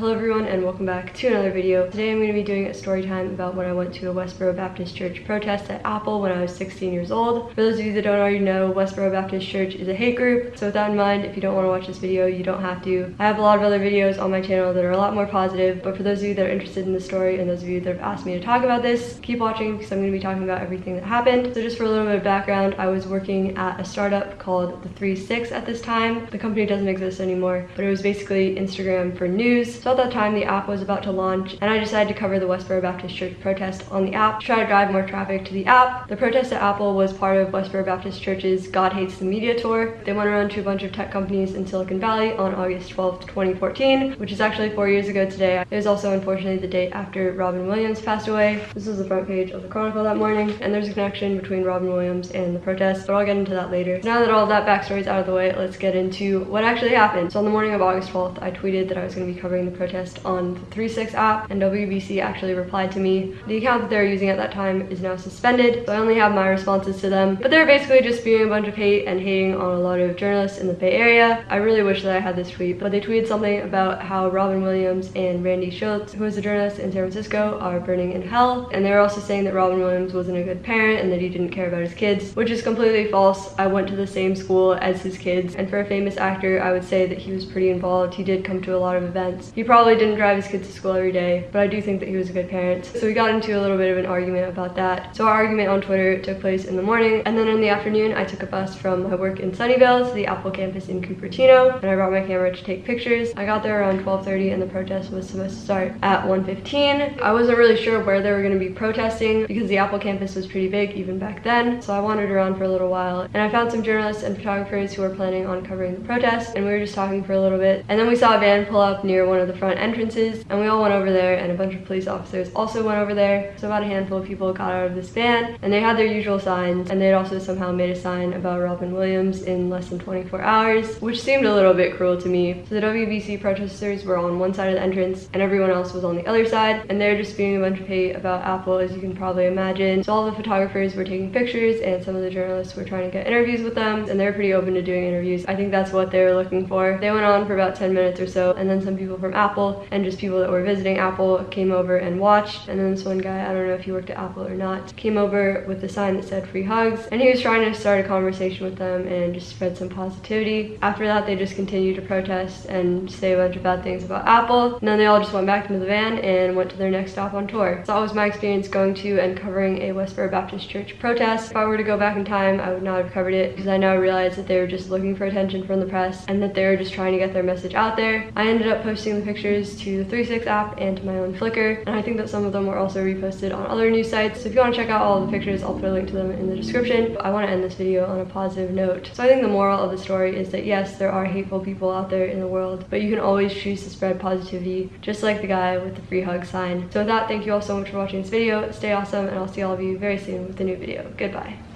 Hello everyone and welcome back to another video. Today I'm going to be doing a story time about when I went to a Westboro Baptist Church protest at Apple when I was 16 years old. For those of you that don't already know, Westboro Baptist Church is a hate group. So with that in mind, if you don't want to watch this video, you don't have to. I have a lot of other videos on my channel that are a lot more positive, but for those of you that are interested in the story and those of you that have asked me to talk about this, keep watching because I'm going to be talking about everything that happened. So just for a little bit of background, I was working at a startup called The 3-6 at this time. The company doesn't exist anymore, but it was basically Instagram for news. So at that time, the app was about to launch, and I decided to cover the Westboro Baptist Church protest on the app to try to drive more traffic to the app. The protest at Apple was part of Westboro Baptist Church's God Hates the Media tour. They went around to a bunch of tech companies in Silicon Valley on August 12th, 2014, which is actually four years ago today. It was also unfortunately the date after Robin Williams passed away. This was the front page of the Chronicle that morning, and there's a connection between Robin Williams and the protest, but I'll get into that later. Now that all that backstory is out of the way, let's get into what actually happened. So on the morning of August 12th, I tweeted that I was going to be covering the protest on the 3-6 app, and WBC actually replied to me. The account that they were using at that time is now suspended, so I only have my responses to them. But they're basically just spewing a bunch of hate and hating on a lot of journalists in the Bay Area. I really wish that I had this tweet, but they tweeted something about how Robin Williams and Randy Schultz, who is a journalist in San Francisco, are burning in hell. And they were also saying that Robin Williams wasn't a good parent and that he didn't care about his kids, which is completely false. I went to the same school as his kids, and for a famous actor, I would say that he was pretty involved. He did come to a lot of events. He probably didn't drive his kids to school every day, but I do think that he was a good parent. So we got into a little bit of an argument about that. So our argument on Twitter took place in the morning, and then in the afternoon, I took a bus from my work in Sunnyvale to the Apple campus in Cupertino, and I brought my camera to take pictures. I got there around 12.30, and the protest was supposed to start at 1.15. I wasn't really sure where they were going to be protesting because the Apple campus was pretty big even back then, so I wandered around for a little while, and I found some journalists and photographers who were planning on covering the protest, and we were just talking for a little bit. And then we saw a van pull up near one of the front entrances, and we all went over there, and a bunch of police officers also went over there. So about a handful of people got out of this van, and they had their usual signs, and they'd also somehow made a sign about Robin Williams in less than 24 hours, which seemed a little bit cruel to me. So the WBC protesters were on one side of the entrance, and everyone else was on the other side, and they're just spewing a bunch of hate about Apple, as you can probably imagine. So all the photographers were taking pictures, and some of the journalists were trying to get interviews with them, and they're pretty open to doing interviews. I think that's what they were looking for. They went on for about 10 minutes or so, and then some people from Apple and just people that were visiting Apple came over and watched. And then this one guy, I don't know if he worked at Apple or not, came over with a sign that said free hugs, and he was trying to start a conversation with them and just spread some positivity. After that, they just continued to protest and say a bunch of bad things about Apple, and then they all just went back into the van and went to their next stop on tour. So that was my experience going to and covering a Westboro Baptist Church protest. If I were to go back in time, I would not have covered it because I now realize that they were just looking for attention from the press and that they were just trying to get their message out there. I ended up posting the pictures to the 3-6 app and to my own Flickr, and I think that some of them were also reposted on other news sites. So if you want to check out all the pictures, I'll put a link to them in the description. But I want to end this video on a positive note. So I think the moral of the story is that yes, there are hateful people out there in the world, but you can always choose to spread positivity, just like the guy with the free hug sign. So with that, thank you all so much for watching this video. Stay awesome, and I'll see all of you very soon with a new video. Goodbye.